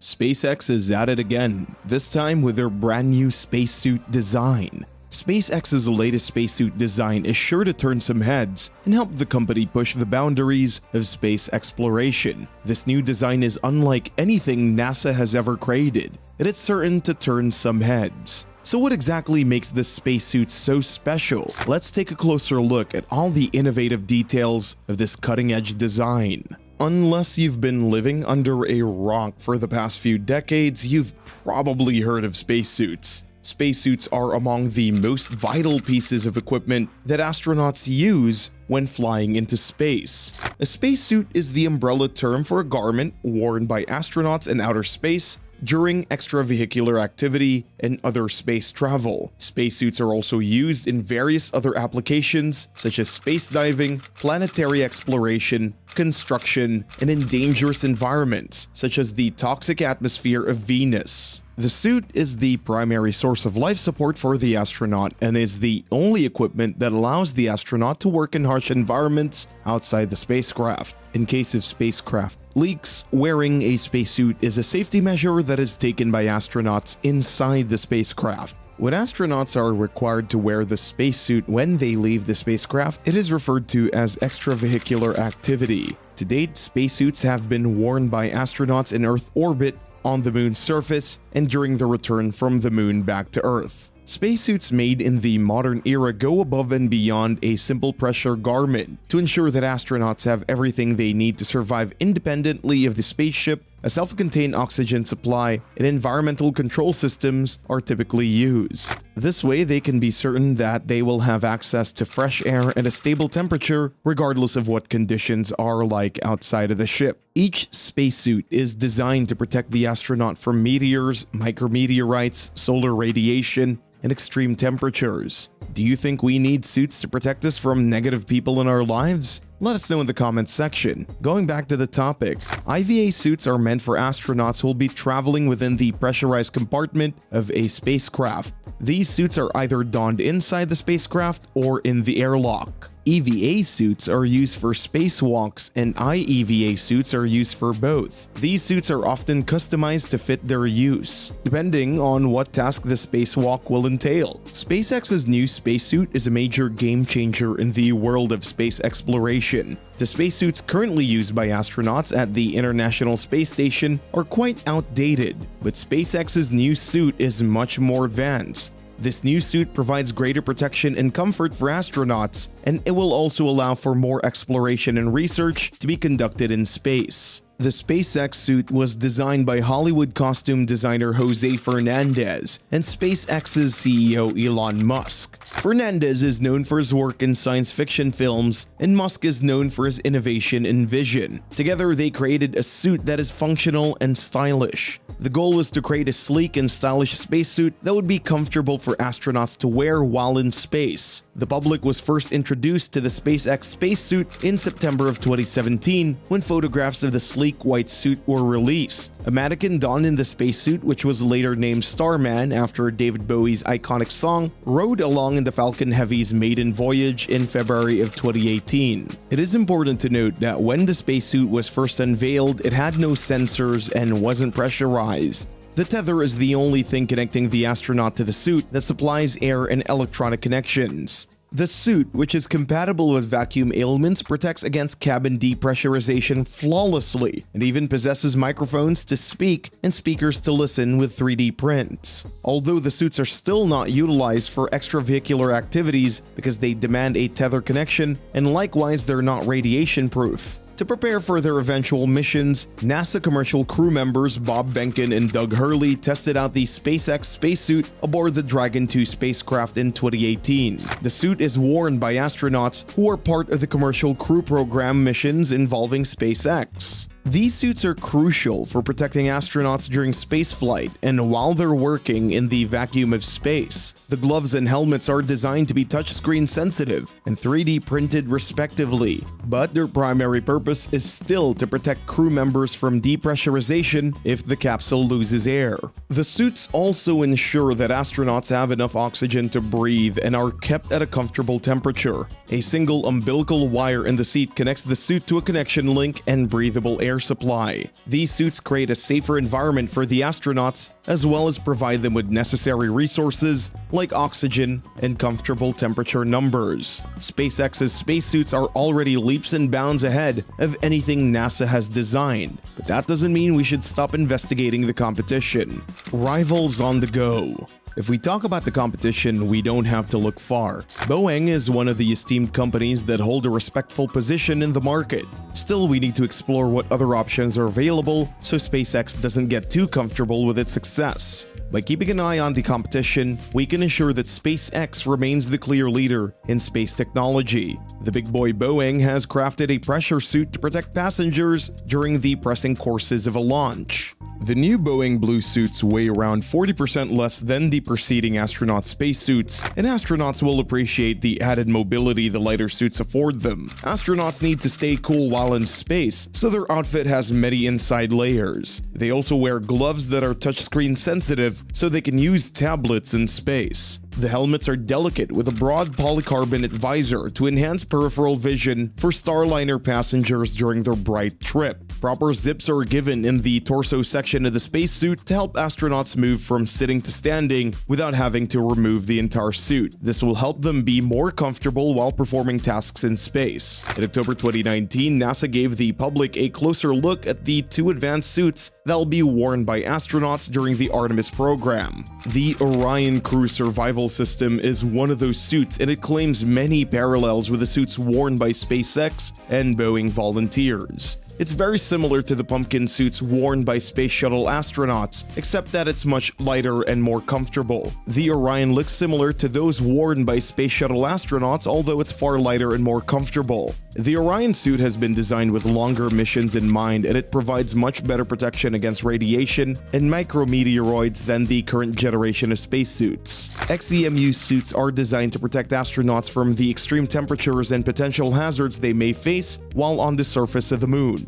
SpaceX is at it again, this time with their brand new spacesuit design. SpaceX's latest spacesuit design is sure to turn some heads and help the company push the boundaries of space exploration. This new design is unlike anything NASA has ever created, and it's certain to turn some heads. So what exactly makes this spacesuit so special? Let's take a closer look at all the innovative details of this cutting-edge design. Unless you've been living under a rock for the past few decades, you've probably heard of spacesuits. Spacesuits are among the most vital pieces of equipment that astronauts use when flying into space. A spacesuit is the umbrella term for a garment worn by astronauts in outer space during extravehicular activity and other space travel. Spacesuits are also used in various other applications such as space diving, planetary exploration, construction, and in dangerous environments such as the toxic atmosphere of Venus. The suit is the primary source of life support for the astronaut and is the only equipment that allows the astronaut to work in harsh environments outside the spacecraft. In case of spacecraft leaks, wearing a spacesuit is a safety measure that is taken by astronauts inside the spacecraft. When astronauts are required to wear the spacesuit when they leave the spacecraft, it is referred to as extravehicular activity. To date, spacesuits have been worn by astronauts in Earth orbit on the moon's surface and during the return from the moon back to Earth. Spacesuits made in the modern era go above and beyond a simple pressure garment to ensure that astronauts have everything they need to survive independently of the spaceship a self-contained oxygen supply and environmental control systems are typically used. This way, they can be certain that they will have access to fresh air and a stable temperature regardless of what conditions are like outside of the ship. Each spacesuit is designed to protect the astronaut from meteors, micrometeorites, solar radiation, and extreme temperatures. Do you think we need suits to protect us from negative people in our lives? Let us know in the comments section. Going back to the topic, IVA suits are meant for astronauts who will be traveling within the pressurized compartment of a spacecraft. These suits are either donned inside the spacecraft or in the airlock. EVA suits are used for spacewalks and IEVA suits are used for both. These suits are often customized to fit their use, depending on what task the spacewalk will entail. SpaceX's new spacesuit is a major game changer in the world of space exploration. The spacesuits currently used by astronauts at the International Space Station are quite outdated, but SpaceX's new suit is much more advanced. This new suit provides greater protection and comfort for astronauts, and it will also allow for more exploration and research to be conducted in space. The SpaceX suit was designed by Hollywood costume designer Jose Fernandez and SpaceX's CEO Elon Musk. Fernandez is known for his work in science fiction films, and Musk is known for his innovation and vision. Together, they created a suit that is functional and stylish. The goal was to create a sleek and stylish spacesuit that would be comfortable for astronauts to wear while in space. The public was first introduced to the SpaceX spacesuit in September of 2017 when photographs of the sleek white suit were released. A mannequin donned in the spacesuit, which was later named Starman after David Bowie's iconic song, rode along in the Falcon Heavy's maiden voyage in February of 2018. It is important to note that when the spacesuit was first unveiled, it had no sensors and wasn't pressurized. The tether is the only thing connecting the astronaut to the suit that supplies air and electronic connections. The suit, which is compatible with vacuum ailments, protects against cabin depressurization flawlessly and even possesses microphones to speak and speakers to listen with 3D prints. Although the suits are still not utilized for extravehicular activities because they demand a tether connection and likewise they're not radiation proof. To prepare for their eventual missions, NASA commercial crew members Bob Behnken and Doug Hurley tested out the SpaceX spacesuit aboard the Dragon 2 spacecraft in 2018. The suit is worn by astronauts who are part of the commercial crew program missions involving SpaceX. These suits are crucial for protecting astronauts during spaceflight and while they're working in the vacuum of space. The gloves and helmets are designed to be touchscreen sensitive and 3D printed respectively, but their primary purpose is still to protect crew members from depressurization if the capsule loses air. The suits also ensure that astronauts have enough oxygen to breathe and are kept at a comfortable temperature. A single umbilical wire in the seat connects the suit to a connection link and breathable air supply. These suits create a safer environment for the astronauts as well as provide them with necessary resources like oxygen and comfortable temperature numbers. SpaceX's spacesuits are already leaps and bounds ahead of anything NASA has designed, but that doesn't mean we should stop investigating the competition. Rivals on the go. If we talk about the competition, we don't have to look far. Boeing is one of the esteemed companies that hold a respectful position in the market. Still, we need to explore what other options are available so SpaceX doesn't get too comfortable with its success. By keeping an eye on the competition, we can ensure that SpaceX remains the clear leader in space technology. The big boy Boeing has crafted a pressure suit to protect passengers during the pressing courses of a launch. The new Boeing Blue suits weigh around 40% less than the preceding astronaut spacesuits, and astronauts will appreciate the added mobility the lighter suits afford them. Astronauts need to stay cool while in space, so their outfit has many inside layers. They also wear gloves that are touchscreen sensitive, so they can use tablets in space. The helmets are delicate with a broad polycarbonate visor to enhance peripheral vision for Starliner passengers during their bright trip. Proper zips are given in the torso section of the spacesuit to help astronauts move from sitting to standing without having to remove the entire suit. This will help them be more comfortable while performing tasks in space. In October 2019, NASA gave the public a closer look at the two advanced suits that will be worn by astronauts during the Artemis program. The Orion Crew Survival System is one of those suits and it claims many parallels with the suits worn by SpaceX and Boeing volunteers. It's very similar to the pumpkin suits worn by space shuttle astronauts, except that it's much lighter and more comfortable. The Orion looks similar to those worn by space shuttle astronauts, although it's far lighter and more comfortable. The Orion suit has been designed with longer missions in mind and it provides much better protection against radiation and micrometeoroids than the current generation of spacesuits. XEMU suits are designed to protect astronauts from the extreme temperatures and potential hazards they may face while on the surface of the moon.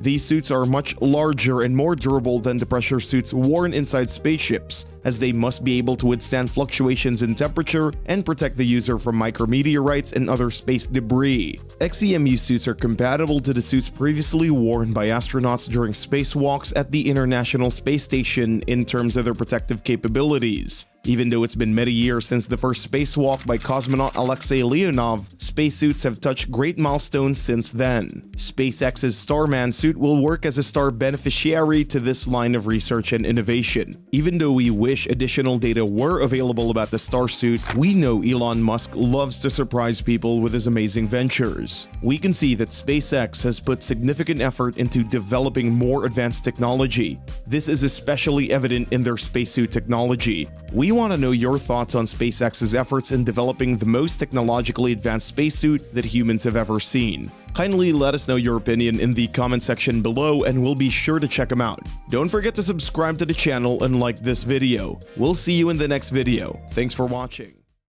These suits are much larger and more durable than the pressure suits worn inside spaceships, as they must be able to withstand fluctuations in temperature and protect the user from micrometeorites and other space debris. XEMU suits are compatible to the suits previously worn by astronauts during spacewalks at the International Space Station in terms of their protective capabilities. Even though it's been many years since the first spacewalk by cosmonaut Alexei Leonov, spacesuits have touched great milestones since then. SpaceX's Starman suit will work as a star beneficiary to this line of research and innovation. Even though we wish additional data were available about the star suit, we know Elon Musk loves to surprise people with his amazing ventures. We can see that SpaceX has put significant effort into developing more advanced technology. This is especially evident in their spacesuit technology. We want to know your thoughts on SpaceX's efforts in developing the most technologically advanced spacesuit that humans have ever seen. Kindly let us know your opinion in the comment section below and we'll be sure to check them out. Don't forget to subscribe to the channel and like this video. We'll see you in the next video. Thanks for watching.